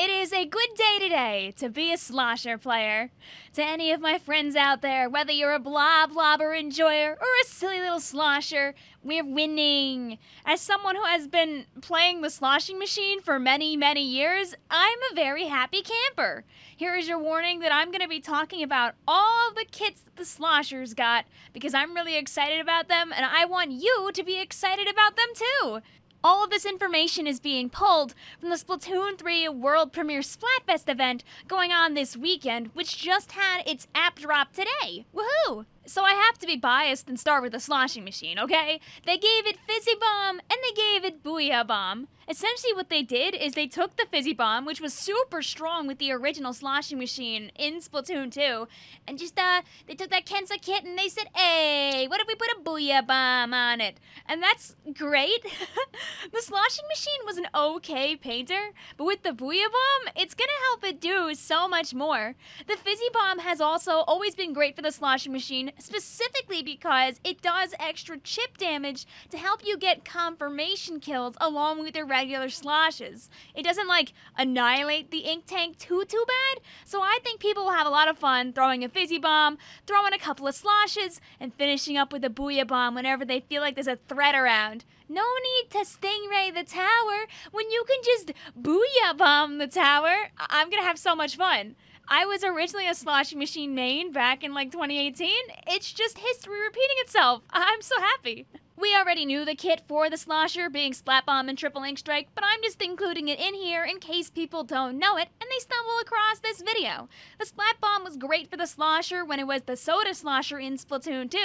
It is a good day today to be a slosher player. To any of my friends out there, whether you're a blob blobber enjoyer or a silly little slosher, we're winning. As someone who has been playing the sloshing machine for many, many years, I'm a very happy camper. Here is your warning that I'm going to be talking about all the kits that the sloshers got because I'm really excited about them and I want you to be excited about them too. All of this information is being pulled from the Splatoon 3 World Premiere Splatfest event going on this weekend, which just had its app drop today. Woohoo! So I have to be biased and start with the sloshing machine, okay? They gave it Fizzy Bomb and they gave it Booyah Bomb. Essentially what they did is they took the Fizzy Bomb, which was super strong with the original sloshing machine in Splatoon 2, and just, uh, they took that Kensa kit and they said, hey, what if we put a Booyah Bomb on it? And that's great. the sloshing machine was an okay painter, but with the Booyah Bomb, it's gonna help it do so much more. The Fizzy Bomb has also always been great for the sloshing machine, specifically because it does extra chip damage to help you get confirmation kills along with your regular sloshes. It doesn't like annihilate the ink tank too too bad, so I think people will have a lot of fun throwing a fizzy bomb, throwing a couple of sloshes, and finishing up with a booyah bomb whenever they feel like there's a threat around. No need to stingray the tower when you can just booyah bomb the tower. I- I'm gonna have so much fun. I was originally a sloshing machine main back in like 2018. It's just history repeating itself. I'm so happy. We already knew the kit for the slosher being Splat Bomb and Triple Ink Strike, but I'm just including it in here in case people don't know it and they stumble across this video. The Splat Bomb was great for the slosher when it was the Soda Slosher in Splatoon 2,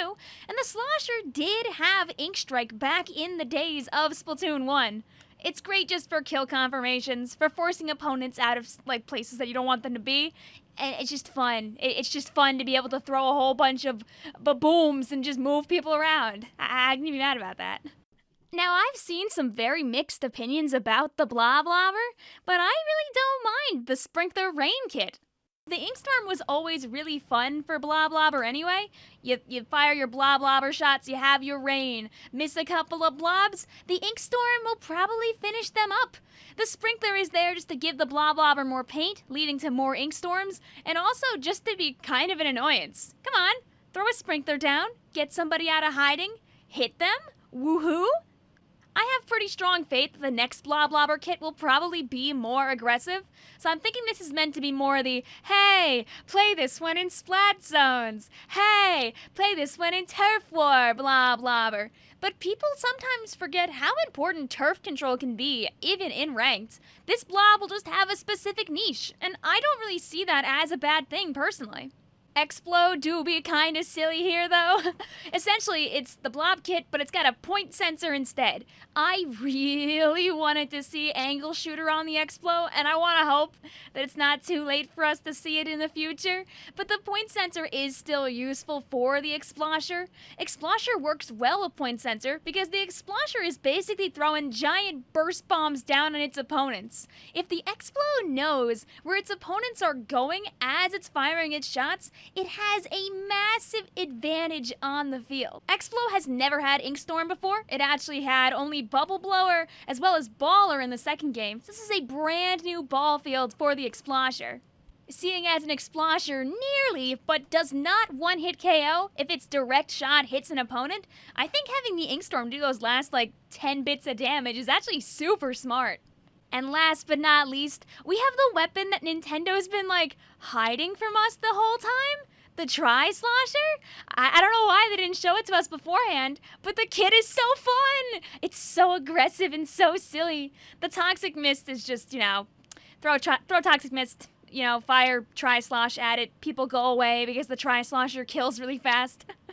and the slosher did have Ink Strike back in the days of Splatoon 1. It's great just for kill confirmations, for forcing opponents out of like places that you don't want them to be, and it's just fun. It's just fun to be able to throw a whole bunch of booms and just move people around. I, I can be mad about that. Now, I've seen some very mixed opinions about the Blob Blobber, but I really don't mind the Sprinkler Rain Kit. The Inkstorm was always really fun for Blob Blobber anyway. You, you fire your Blob Blobber shots, you have your rain. Miss a couple of blobs, the Inkstorm will probably finish them up. The Sprinkler is there just to give the Blob Blobber more paint, leading to more Inkstorms, and also just to be kind of an annoyance. Come on, throw a Sprinkler down, get somebody out of hiding, hit them, woohoo! I have pretty strong faith that the next Blob Blobber kit will probably be more aggressive, so I'm thinking this is meant to be more of the, hey, play this one in Splat Zones, hey, play this one in Turf War, Blob Blobber. But people sometimes forget how important turf control can be, even in ranked. This blob will just have a specific niche, and I don't really see that as a bad thing personally. Explo do be kind of silly here, though. Essentially, it's the blob kit, but it's got a point sensor instead. I really wanted to see Angle Shooter on the Explo, and I want to hope that it's not too late for us to see it in the future. But the point sensor is still useful for the Explosher. Explosher works well with point sensor because the Explosher is basically throwing giant burst bombs down on its opponents. If the Explo knows where its opponents are going as it's firing its shots, it has a massive advantage on the field. Explo has never had Inkstorm before. It actually had only Bubble Blower as well as Baller in the second game. So this is a brand new ball field for the Explosher. Seeing as an Explosher nearly, but does not one hit KO if its direct shot hits an opponent, I think having the Inkstorm do those last like 10 bits of damage is actually super smart. And last but not least, we have the weapon that Nintendo's been like hiding from us the whole time. The Tri Slosher? I, I don't know why they didn't show it to us beforehand, but the kit is so fun! It's so aggressive and so silly. The Toxic Mist is just, you know, throw, throw Toxic Mist, you know, fire Tri Slosh at it, people go away because the Tri Slosher kills really fast.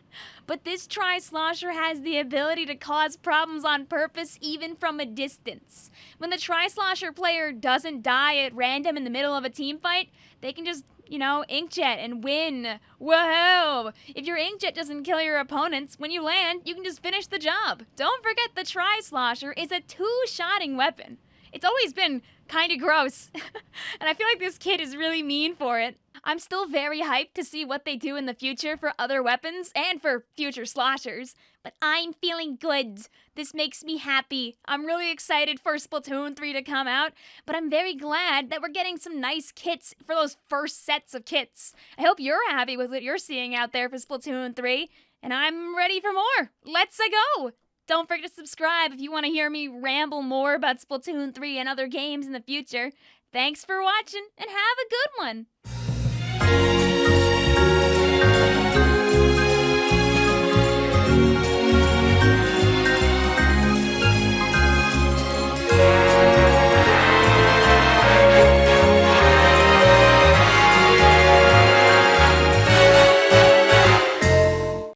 but this Tri Slosher has the ability to cause problems on purpose even from a distance. When the Tri Slosher player doesn't die at random in the middle of a team fight, they can just, you know, inkjet and win. Whoa! If your inkjet doesn't kill your opponents, when you land, you can just finish the job. Don't forget the Tri Slosher is a two shotting weapon. It's always been kind of gross. and I feel like this kid is really mean for it. I'm still very hyped to see what they do in the future for other weapons and for future sloshers, but I'm feeling good. This makes me happy. I'm really excited for Splatoon 3 to come out, but I'm very glad that we're getting some nice kits for those first sets of kits. I hope you're happy with what you're seeing out there for Splatoon 3, and I'm ready for more. Let's go! Don't forget to subscribe if you want to hear me ramble more about Splatoon 3 and other games in the future. Thanks for watching, and have a good one!